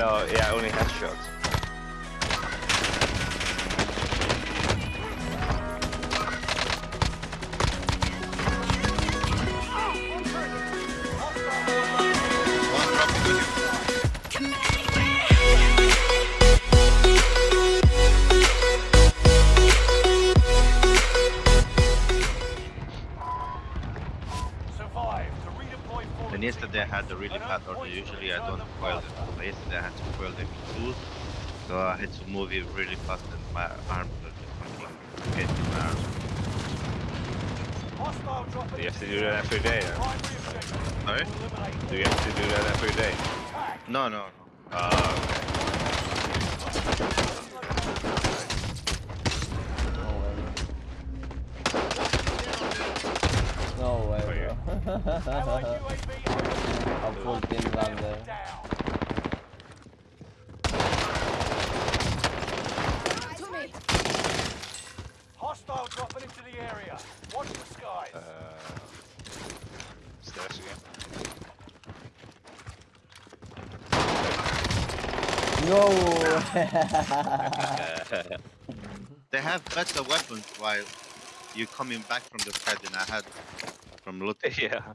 No, yeah, only headshots. Had the really bad order. Usually I don't foil them. But yesterday I had to foil them in two. So I had to move it really fast and my arms were just fucking getting my arms. Hostile dropping Do you have to do that area. every day? Or? Sorry? Do you have to do that every day? attack. No, no, no. Oh, okay. No way, yeah. bro. Allied I'm full team down there. To me. Hostile dropping into the area. Watch the skies. Uh, stairs again. No! They have better weapons while you coming back from the sky than I had from looting. yeah.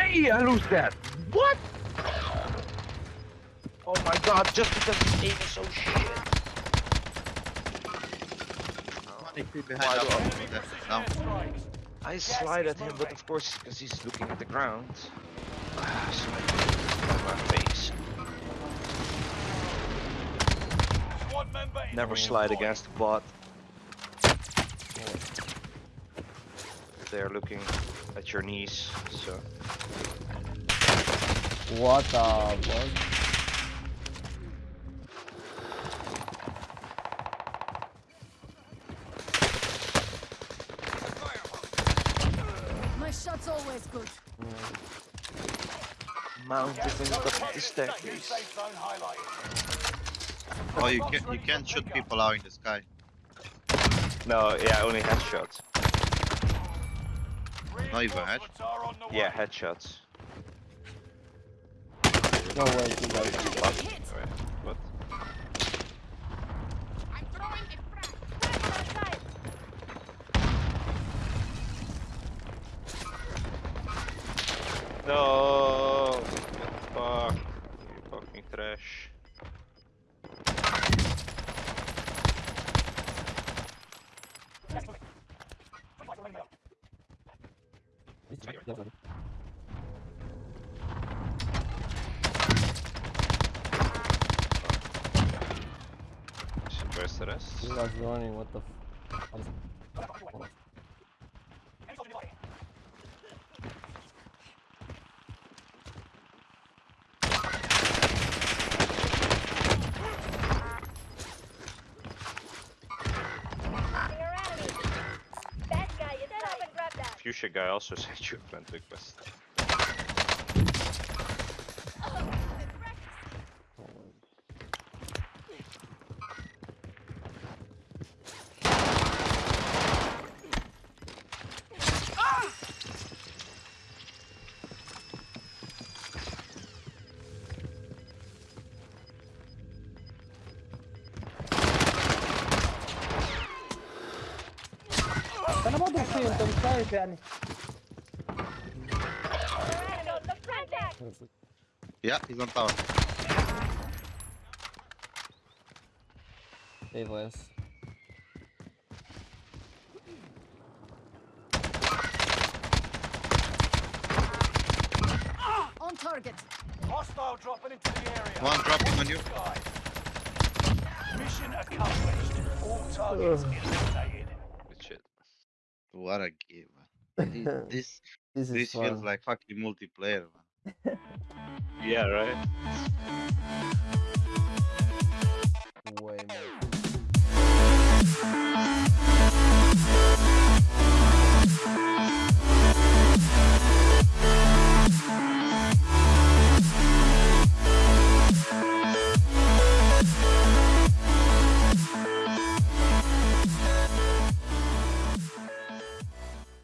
No way! I lose that. What? Oh my god! Just because his aim is so shit. Money behind Why that do I- one. Enemy There, precision down. airstrikes. I Yes, slide at him, but of course, because he's looking at the ground. Ah, so at my face. Squad member is Never slide against the bot. They're looking at your knees, so. What the fuck? My shot's always good. Mounted in the top of the staircase. safe zone highlighted. Oh, you can you can shoot people out in the sky. No, yeah, only headshots. Not even head? Reinforcements are on the way. Yeah, headshots. No way, you guys. But, Hit. but I'm throwing a frag. Frag outside. no, fuck, you fucking trash. Where's the rest? You guys running, what the f- Fuchsia guy also sent you a friend request. انا ما ضحي انت مش شايف يعني Randall, look contact. Yeah, he's on tower. AWS. On target. Hostile dropping into the area. One dropping on you. Skies. Mission accomplished. All targets eliminated. Good shit. What a game, man. Thi- This This is this feels fun. like fucking multiplayer, man. Yeah, right?